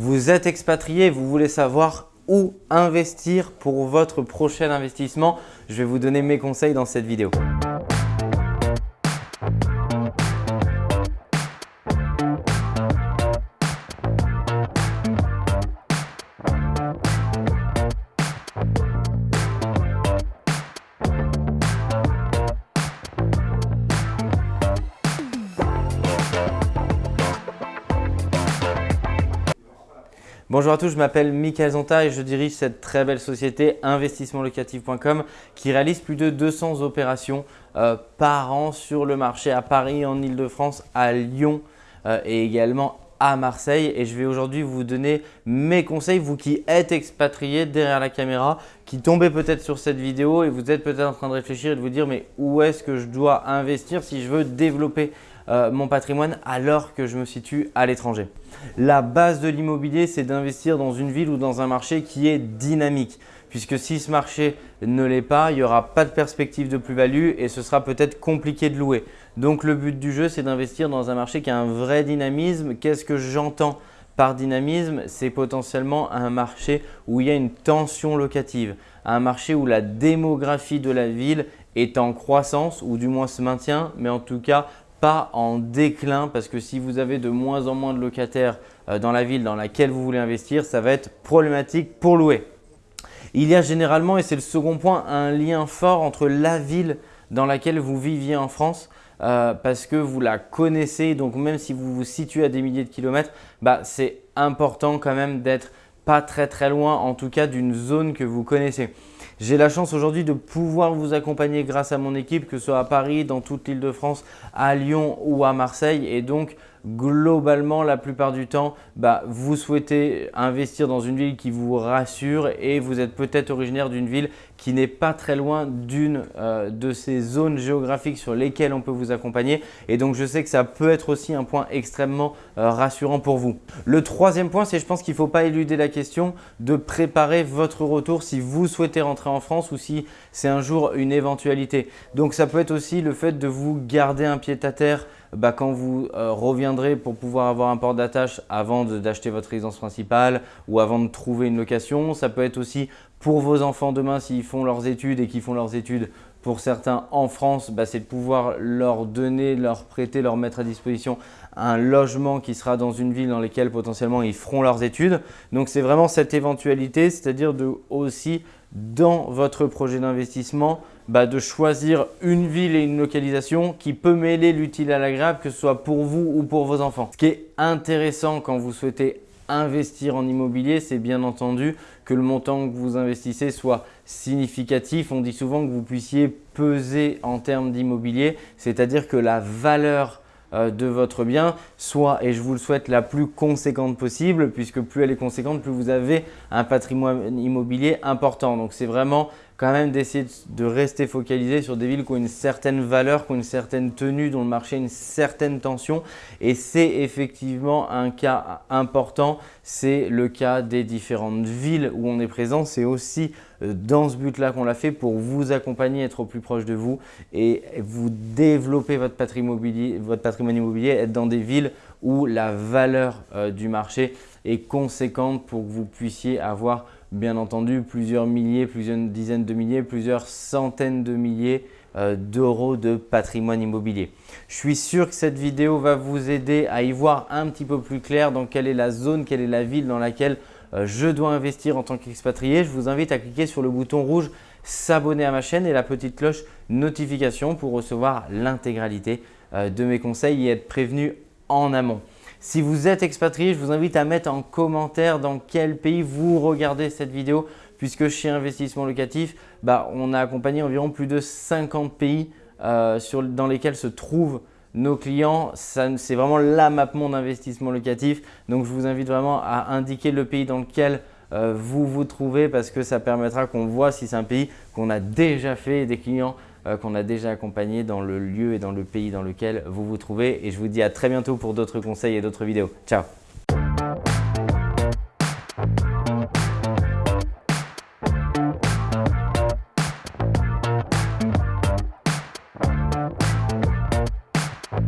Vous êtes expatrié, vous voulez savoir où investir pour votre prochain investissement. Je vais vous donner mes conseils dans cette vidéo. Bonjour à tous, je m'appelle Michael Zonta et je dirige cette très belle société investissementlocatif.com qui réalise plus de 200 opérations euh, par an sur le marché à Paris, en Ile-de-France, à Lyon euh, et également à Marseille. Et je vais aujourd'hui vous donner mes conseils, vous qui êtes expatriés derrière la caméra, qui tombez peut-être sur cette vidéo et vous êtes peut-être en train de réfléchir et de vous dire mais où est-ce que je dois investir si je veux développer euh, mon patrimoine alors que je me situe à l'étranger. La base de l'immobilier, c'est d'investir dans une ville ou dans un marché qui est dynamique. Puisque si ce marché ne l'est pas, il n'y aura pas de perspective de plus-value et ce sera peut-être compliqué de louer. Donc le but du jeu, c'est d'investir dans un marché qui a un vrai dynamisme. Qu'est-ce que j'entends par dynamisme? C'est potentiellement un marché où il y a une tension locative, un marché où la démographie de la ville est en croissance ou du moins se maintient, mais en tout cas pas en déclin parce que si vous avez de moins en moins de locataires euh, dans la ville dans laquelle vous voulez investir, ça va être problématique pour louer. Il y a généralement, et c'est le second point, un lien fort entre la ville dans laquelle vous viviez en France euh, parce que vous la connaissez. Donc, même si vous vous situez à des milliers de kilomètres, bah, c'est important quand même d'être pas très très loin en tout cas d'une zone que vous connaissez. J'ai la chance aujourd'hui de pouvoir vous accompagner grâce à mon équipe, que ce soit à Paris, dans toute l'île de France, à Lyon ou à Marseille. Et donc, globalement, la plupart du temps, bah, vous souhaitez investir dans une ville qui vous rassure et vous êtes peut-être originaire d'une ville qui n'est pas très loin d'une euh, de ces zones géographiques sur lesquelles on peut vous accompagner. Et donc, je sais que ça peut être aussi un point extrêmement euh, rassurant pour vous. Le troisième point, c'est je pense qu'il ne faut pas éluder la question de préparer votre retour si vous souhaitez rentrer en France ou si c'est un jour une éventualité. Donc, ça peut être aussi le fait de vous garder un pied à terre bah, quand vous euh, reviendrez pour pouvoir avoir un port d'attache avant d'acheter votre résidence principale ou avant de trouver une location. Ça peut être aussi pour vos enfants demain s'ils font leurs études et qu'ils font leurs études pour certains en France, bah, c'est de pouvoir leur donner, leur prêter, leur mettre à disposition un logement qui sera dans une ville dans laquelle potentiellement ils feront leurs études. Donc c'est vraiment cette éventualité, c'est-à-dire de aussi dans votre projet d'investissement, bah, de choisir une ville et une localisation qui peut mêler l'utile à l'agréable, que ce soit pour vous ou pour vos enfants. Ce qui est intéressant quand vous souhaitez investir en immobilier, c'est bien entendu que le montant que vous investissez soit significatif. On dit souvent que vous puissiez peser en termes d'immobilier, c'est-à-dire que la valeur euh, de votre bien soit, et je vous le souhaite, la plus conséquente possible puisque plus elle est conséquente, plus vous avez un patrimoine immobilier important. Donc, c'est vraiment quand même d'essayer de rester focalisé sur des villes qui ont une certaine valeur, qui ont une certaine tenue, dont le marché a une certaine tension. Et c'est effectivement un cas important, c'est le cas des différentes villes où on est présent. C'est aussi euh, dans ce but-là qu'on l'a fait pour vous accompagner, être au plus proche de vous et vous développer votre patrimoine immobilier, votre être dans des villes où la valeur euh, du marché est conséquente pour que vous puissiez avoir bien entendu plusieurs milliers, plusieurs dizaines de milliers, plusieurs centaines de milliers euh, d'euros de patrimoine immobilier. Je suis sûr que cette vidéo va vous aider à y voir un petit peu plus clair dans quelle est la zone, quelle est la ville dans laquelle euh, je dois investir en tant qu'expatrié. Je vous invite à cliquer sur le bouton rouge s'abonner à ma chaîne et la petite cloche notification pour recevoir l'intégralité euh, de mes conseils et être prévenu en amont. Si vous êtes expatrié, je vous invite à mettre en commentaire dans quel pays vous regardez cette vidéo puisque chez Investissement Locatif, bah, on a accompagné environ plus de 50 pays euh, dans lesquels se trouvent nos clients. C'est vraiment la map monde investissement locatif. Donc, je vous invite vraiment à indiquer le pays dans lequel euh, vous vous trouvez parce que ça permettra qu'on voit si c'est un pays qu'on a déjà fait des clients qu'on a déjà accompagné dans le lieu et dans le pays dans lequel vous vous trouvez. Et je vous dis à très bientôt pour d'autres conseils et d'autres vidéos. Ciao